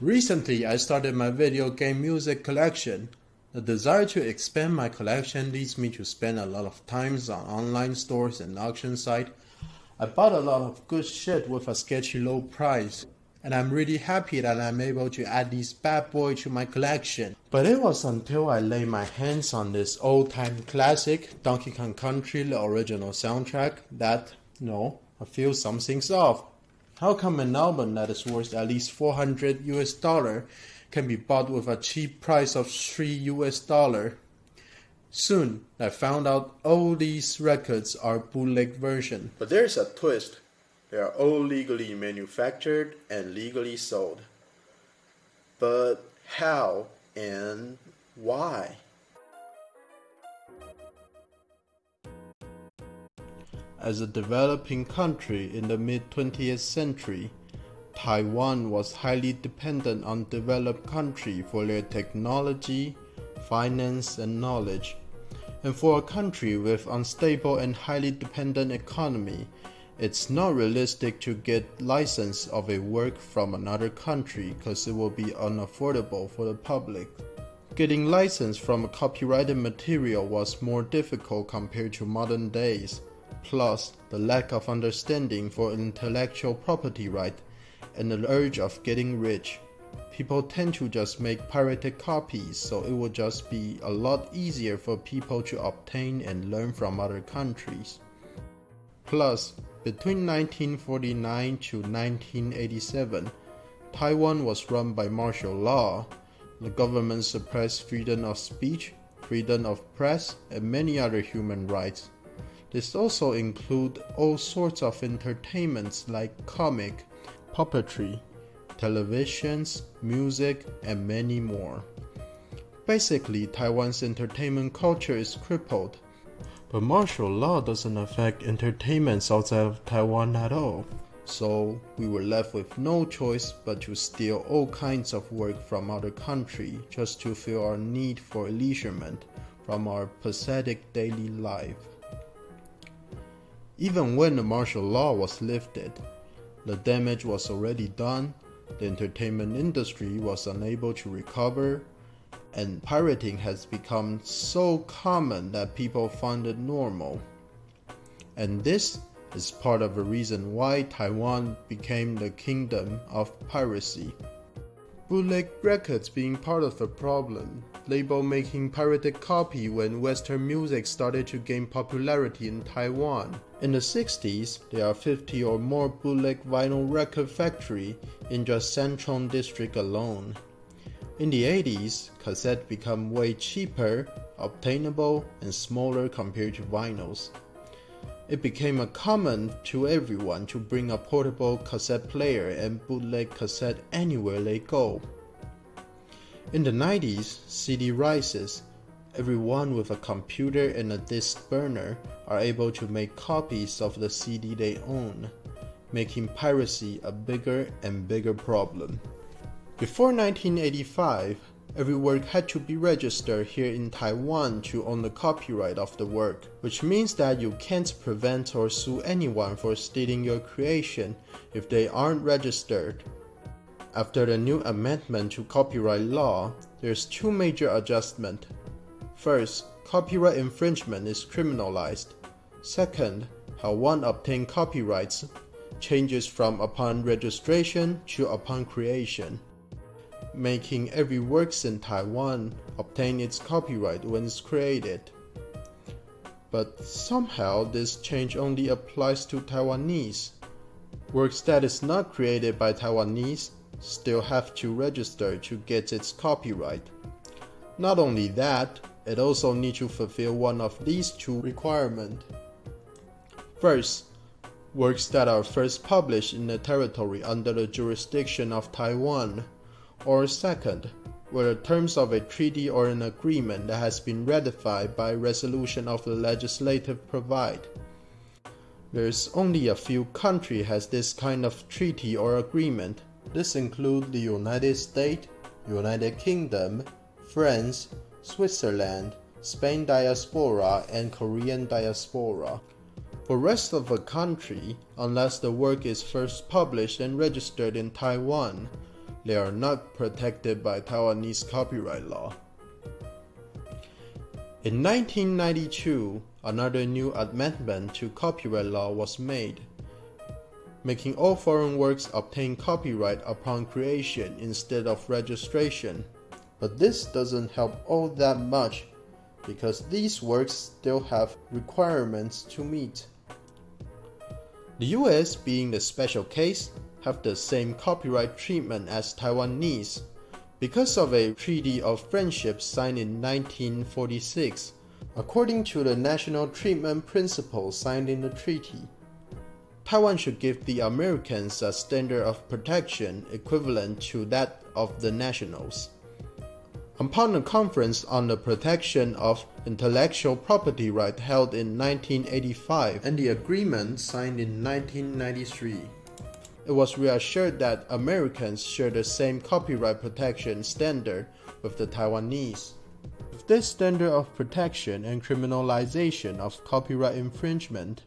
Recently, I started my video game music collection. The desire to expand my collection leads me to spend a lot of times on online stores and auction site. I bought a lot of good shit with a sketchy low price, and I'm really happy that I'm able to add this bad boy to my collection. But it was until I laid my hands on this old-time classic, Donkey Kong Country, the original soundtrack, that, no, I feel something's off. How come an album that is worth at least 400 US dollar can be bought with a cheap price of 3 US dollar? Soon, I found out all these records are bootleg version. But there's a twist. They are all legally manufactured and legally sold. But how and why? As a developing country in the mid 20th century, Taiwan was highly dependent on developed countries for their technology, finance, and knowledge. And for a country with unstable and highly dependent economy, it's not realistic to get license of a work from another country because it will be unaffordable for the public. Getting license from a copyrighted material was more difficult compared to modern days plus the lack of understanding for intellectual property right and the urge of getting rich. People tend to just make pirated copies, so it will just be a lot easier for people to obtain and learn from other countries. Plus, between 1949 to 1987, Taiwan was run by martial law. The government suppressed freedom of speech, freedom of press, and many other human rights. This also include all sorts of entertainments like comic, puppetry, televisions, music, and many more. Basically, Taiwan's entertainment culture is crippled. But martial law doesn't affect entertainments outside of Taiwan at all. So we were left with no choice but to steal all kinds of work from other country just to fill our need for leisurement from our pathetic daily life. Even when the martial law was lifted, the damage was already done, the entertainment industry was unable to recover, and pirating has become so common that people find it normal. And this is part of the reason why Taiwan became the kingdom of piracy. Bootleg records being part of the problem label making pirated copy when Western music started to gain popularity in Taiwan. In the 60s, there are 50 or more bootleg vinyl record factory in just Sanchong district alone. In the 80s, cassette become way cheaper, obtainable, and smaller compared to vinyls. It became a common to everyone to bring a portable cassette player and bootleg cassette anywhere they go. In the 90s, CD rises. Everyone with a computer and a disc burner are able to make copies of the CD they own, making piracy a bigger and bigger problem. Before 1985, every work had to be registered here in Taiwan to own the copyright of the work, which means that you can't prevent or sue anyone for stealing your creation if they aren't registered. After the new amendment to copyright law, there's two major adjustments. First, copyright infringement is criminalized. Second, how one obtains copyrights changes from upon registration to upon creation, making every works in Taiwan obtain its copyright when it's created. But somehow this change only applies to Taiwanese. Works that is not created by Taiwanese still have to register to get its copyright. Not only that, it also needs to fulfill one of these two requirements. First, works that are first published in the territory under the jurisdiction of Taiwan, or second, where the terms of a treaty or an agreement that has been ratified by resolution of the legislative provide. There's only a few countries has this kind of treaty or agreement, this includes the United States, United Kingdom, France, Switzerland, Spain diaspora, and Korean diaspora. For rest of the country, unless the work is first published and registered in Taiwan, they are not protected by Taiwanese copyright law. In 1992, another new amendment to copyright law was made, making all foreign works obtain copyright upon creation instead of registration. But this doesn't help all that much because these works still have requirements to meet. The US, being the special case, have the same copyright treatment as Taiwanese because of a treaty of friendship signed in 1946. According to the national treatment principle signed in the treaty, Taiwan should give the Americans a standard of protection equivalent to that of the nationals. Upon a conference on the protection of intellectual property right held in 1985 and the agreement signed in 1993, it was reassured that Americans share the same copyright protection standard with the Taiwanese. With this standard of protection and criminalization of copyright infringement,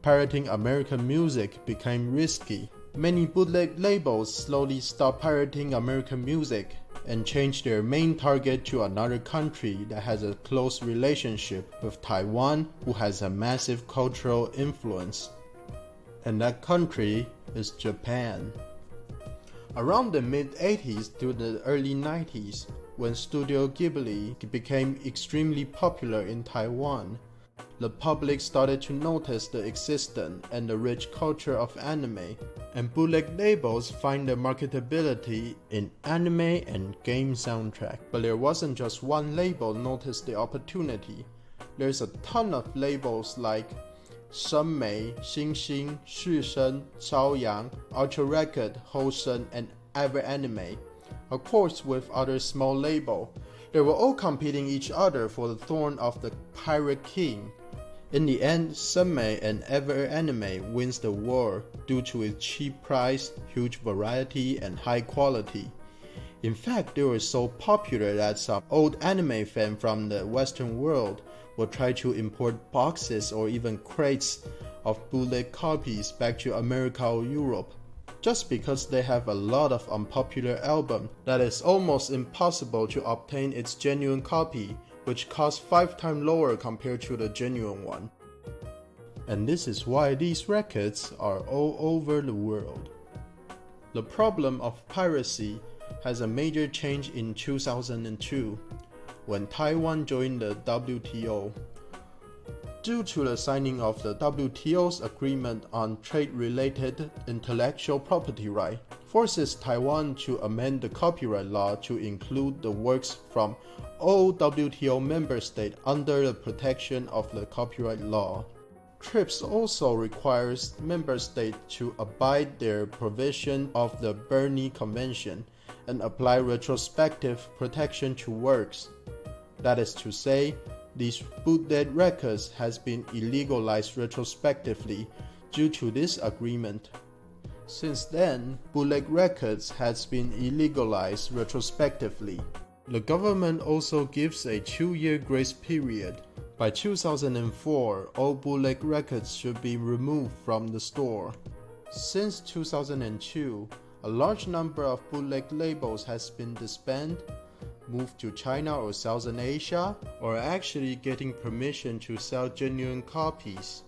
pirating American music became risky. Many bootleg labels slowly stopped pirating American music and change their main target to another country that has a close relationship with Taiwan who has a massive cultural influence. And that country is Japan. Around the mid 80s to the early 90s, when Studio Ghibli became extremely popular in Taiwan, the public started to notice the existence and the rich culture of anime, and bootleg labels find their marketability in anime and game soundtrack. But there wasn't just one label noticed the opportunity. There's a ton of labels like Shenmei, Xinxin, Shisheng, Chaoyang, Ultra Record, Hosen, and Ever Anime, Of course with other small label. They were all competing each other for the throne of the Pirate King. In the end, Shenmei and Ever Anime wins the war due to its cheap price, huge variety, and high quality. In fact, they were so popular that some old anime fans from the Western world would try to import boxes or even crates of bootleg copies back to America or Europe just because they have a lot of unpopular albums that is almost impossible to obtain its genuine copy which costs 5 times lower compared to the genuine one. And this is why these records are all over the world. The problem of piracy has a major change in 2002 when Taiwan joined the WTO. Due to the signing of the WTO's agreement on trade-related intellectual property right, forces Taiwan to amend the copyright law to include the works from all WTO member states under the protection of the copyright law. TRIPS also requires member states to abide their provision of the Berne Convention and apply retrospective protection to works. That is to say, these bootleg records has been illegalized retrospectively due to this agreement. Since then, bootleg records has been illegalized retrospectively. The government also gives a two-year grace period. By 2004, all bootleg records should be removed from the store. Since 2002, a large number of bootleg labels has been disbanded move to China or Southern Asia, or actually getting permission to sell genuine copies.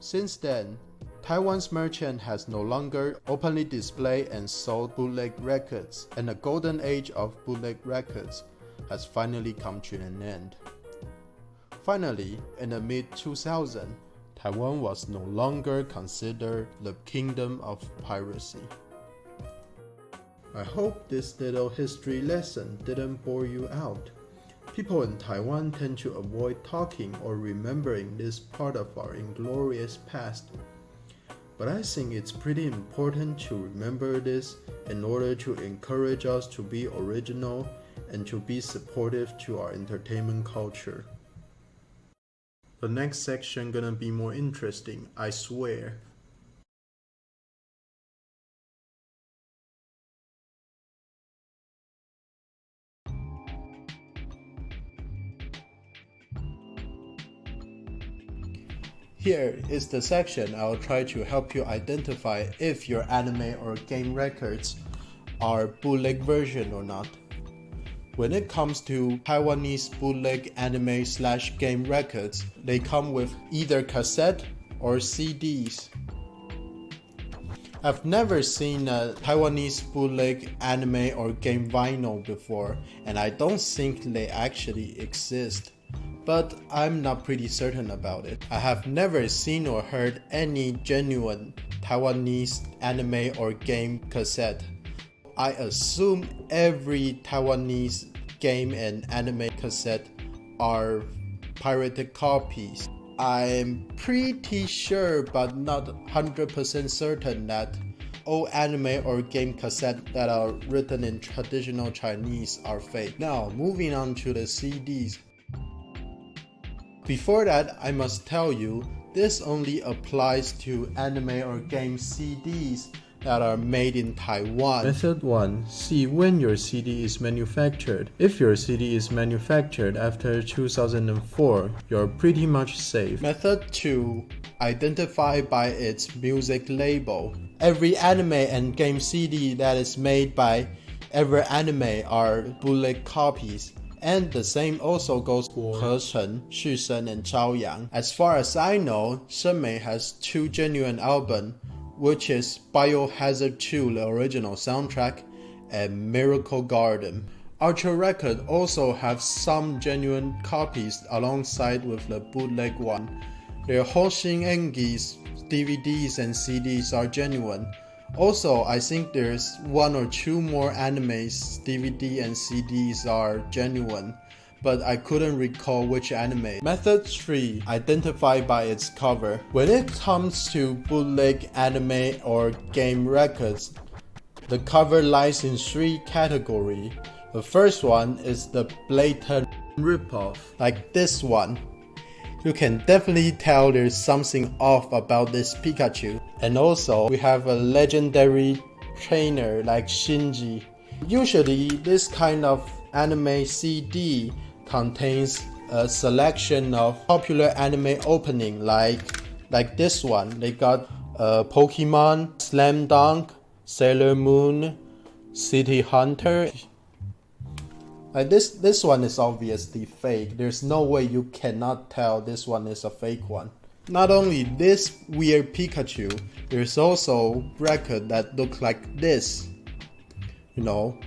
Since then, Taiwan's merchant has no longer openly displayed and sold bootleg records, and the golden age of bootleg records has finally come to an end. Finally, in the mid-2000s, Taiwan was no longer considered the kingdom of piracy. I hope this little history lesson didn't bore you out. People in Taiwan tend to avoid talking or remembering this part of our inglorious past. But I think it's pretty important to remember this in order to encourage us to be original and to be supportive to our entertainment culture. The next section gonna be more interesting, I swear. Here is the section I'll try to help you identify if your anime or game records are bootleg version or not. When it comes to Taiwanese bootleg anime slash game records, they come with either cassette or CDs. I've never seen a Taiwanese bootleg anime or game vinyl before, and I don't think they actually exist. But I'm not pretty certain about it. I have never seen or heard any genuine Taiwanese anime or game cassette. I assume every Taiwanese game and anime cassette are pirated copies. I'm pretty sure but not 100% certain that all anime or game cassette that are written in traditional Chinese are fake. Now, moving on to the CDs. Before that, I must tell you, this only applies to anime or game CDs that are made in Taiwan. Method 1. See when your CD is manufactured. If your CD is manufactured after 2004, you're pretty much safe. Method 2. Identify by its music label. Every anime and game CD that is made by every anime are bootleg copies. And the same also goes for Hecheng, Xusheng, and Chaoyang. As far as I know, Shenmei has two genuine albums which is Biohazard 2, the original soundtrack, and Miracle Garden. Ultra Record also have some genuine copies alongside with the bootleg one. Their Hoshin Engi's DVDs and CDs are genuine. Also, I think there's one or two more animes DVD and CDs are genuine but I couldn't recall which anime. Method 3. Identify by its cover. When it comes to bootleg anime or game records, the cover lies in three categories. The first one is the blatant ripoff, like this one. You can definitely tell there's something off about this Pikachu. And also, we have a legendary trainer like Shinji. Usually, this kind of anime CD contains a selection of popular anime opening like like this one. They got uh, Pokemon, Slam Dunk, Sailor Moon, City Hunter. Like this this one is obviously fake. There's no way you cannot tell this one is a fake one. Not only this weird Pikachu, there's also record that look like this. You know,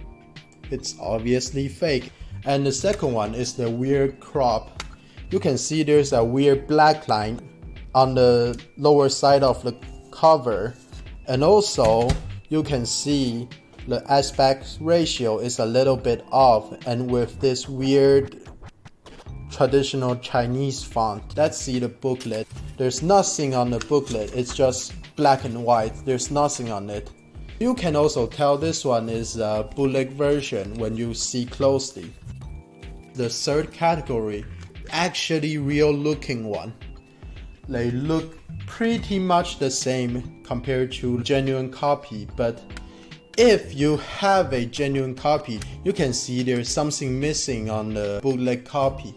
it's obviously fake. And the second one is the weird crop. You can see there's a weird black line on the lower side of the cover. And also you can see the aspect ratio is a little bit off and with this weird traditional Chinese font. Let's see the booklet. There's nothing on the booklet, it's just black and white. There's nothing on it. You can also tell this one is a bootleg version when you see closely. The third category, actually real looking one. They look pretty much the same compared to genuine copy, but if you have a genuine copy, you can see there's something missing on the bootleg copy.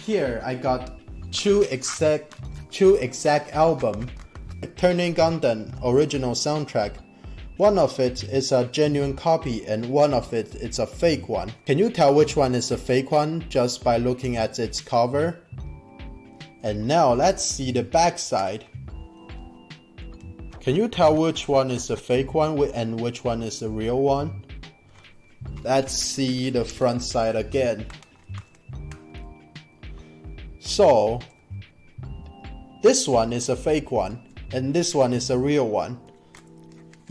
Here I got two exact two exact album, Turn A Gundam original soundtrack one of it is a genuine copy and one of it is a fake one. Can you tell which one is a fake one just by looking at its cover? And now let's see the backside. Can you tell which one is the fake one and which one is the real one? Let's see the front side again. So, this one is a fake one and this one is a real one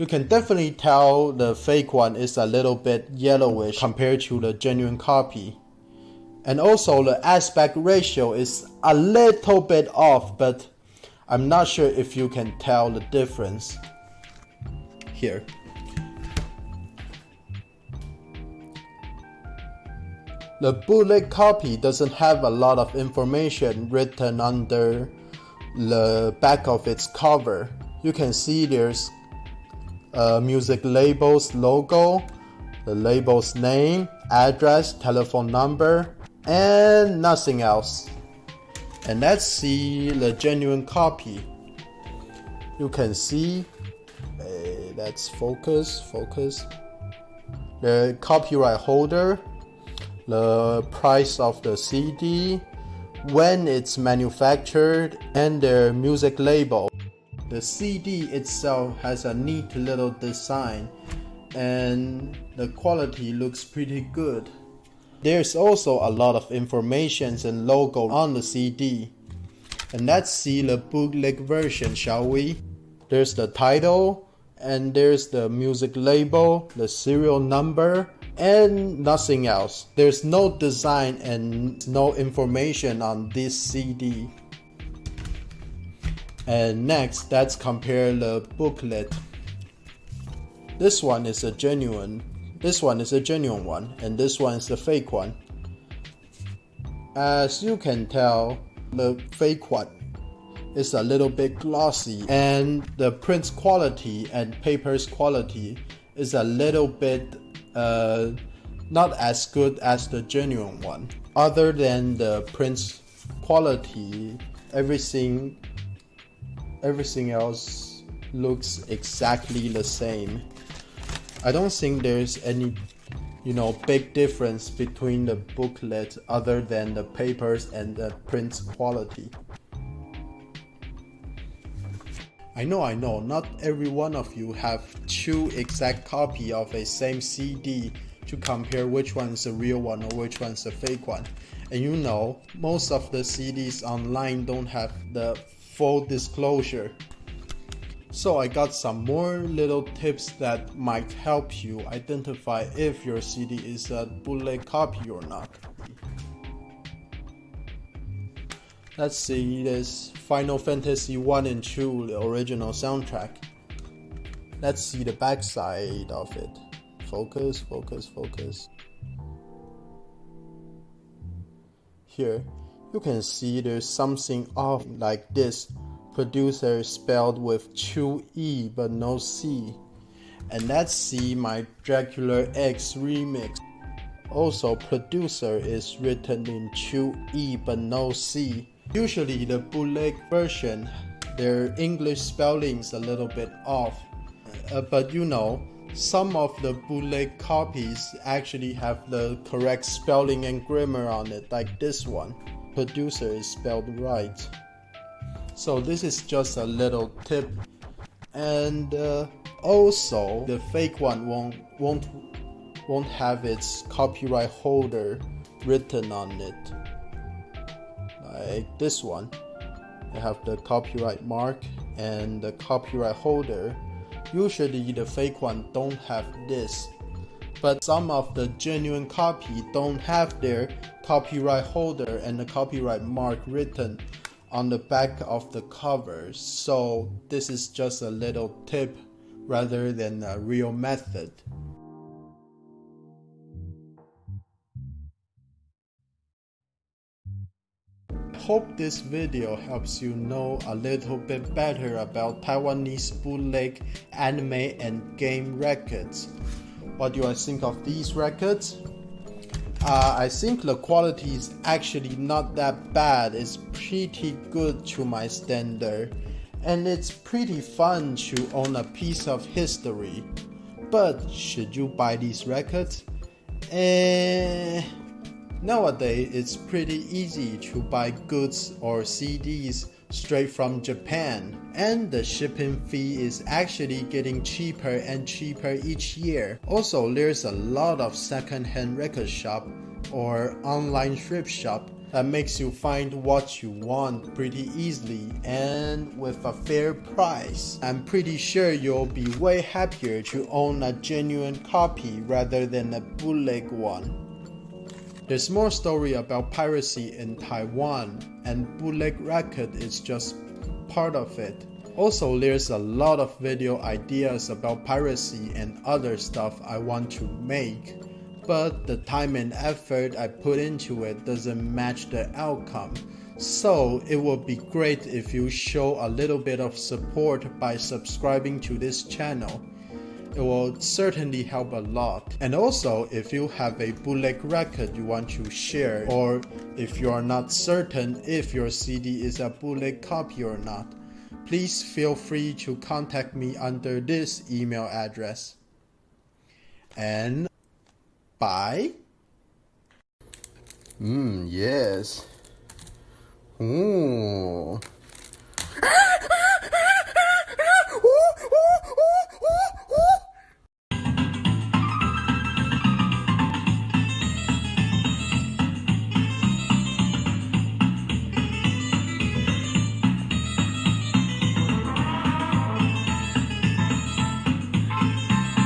you can definitely tell the fake one is a little bit yellowish compared to the genuine copy. And also the aspect ratio is a little bit off, but I'm not sure if you can tell the difference here. The bootleg copy doesn't have a lot of information written under the back of its cover. You can see there's uh, music label's logo, the label's name, address, telephone number, and nothing else. And let's see the genuine copy. You can see, uh, let's focus, focus. the copyright holder, the price of the CD, when it's manufactured, and their music label. The CD itself has a neat little design and the quality looks pretty good. There's also a lot of information and logo on the CD. And let's see the bootleg version, shall we? There's the title, and there's the music label, the serial number, and nothing else. There's no design and no information on this CD. And next, let's compare the booklet. This one is a genuine, this one is a genuine one, and this one is the fake one. As you can tell, the fake one is a little bit glossy and the print quality and paper's quality is a little bit uh, not as good as the genuine one. Other than the print quality, everything everything else looks exactly the same. I don't think there's any you know big difference between the booklet other than the papers and the print quality. I know, I know, not every one of you have two exact copy of a same CD to compare which one is the real one or which one is a fake one. And you know, most of the CDs online don't have the full disclosure. So I got some more little tips that might help you identify if your CD is a bootleg copy or not. Let's see this Final Fantasy 1 and 2, the original soundtrack. Let's see the backside of it. Focus, focus, focus. Here, you can see there's something off like this. Producer is spelled with two E but no C. And let's my Dracula X remix. Also, producer is written in two E but no C. Usually the bootleg version, their English spelling's a little bit off. Uh, but you know, some of the bootleg copies actually have the correct spelling and grammar on it, like this one. Producer is spelled right. So this is just a little tip. And uh, also, the fake one won't won't won't have its copyright holder written on it. Like this one. I have the copyright mark and the copyright holder. Usually the fake one don't have this. But some of the genuine copy don't have their copyright holder and the copyright mark written on the back of the cover so this is just a little tip rather than a real method hope this video helps you know a little bit better about Taiwanese bootleg anime and game records. What do I think of these records? Uh, I think the quality is actually not that bad. It's pretty good to my standard. And it's pretty fun to own a piece of history. But should you buy these records? Eh Nowadays, it's pretty easy to buy goods or CDs straight from Japan, and the shipping fee is actually getting cheaper and cheaper each year. Also, there's a lot of second-hand record shop or online thrift shop that makes you find what you want pretty easily and with a fair price. I'm pretty sure you'll be way happier to own a genuine copy rather than a bootleg one. There's more story about piracy in Taiwan, and bootleg record is just part of it. Also, there's a lot of video ideas about piracy and other stuff I want to make, but the time and effort I put into it doesn't match the outcome. So, it would be great if you show a little bit of support by subscribing to this channel it will certainly help a lot. And also, if you have a bootleg record you want to share, or if you are not certain if your CD is a bootleg copy or not, please feel free to contact me under this email address. And bye. Hmm, yes. Ooh.